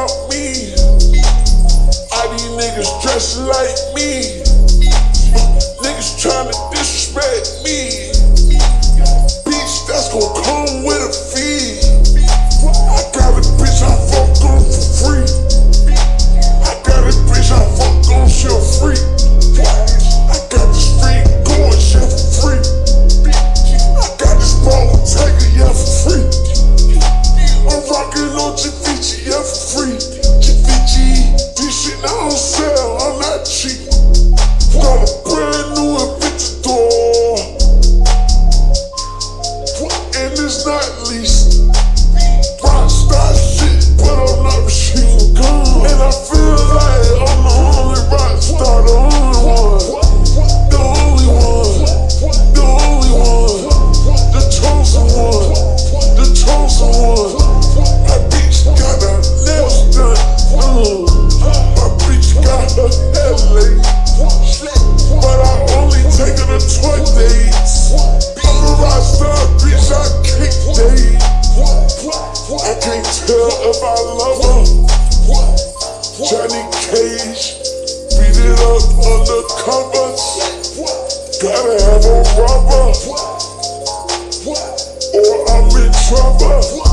about me. All these niggas dressed like me. trap.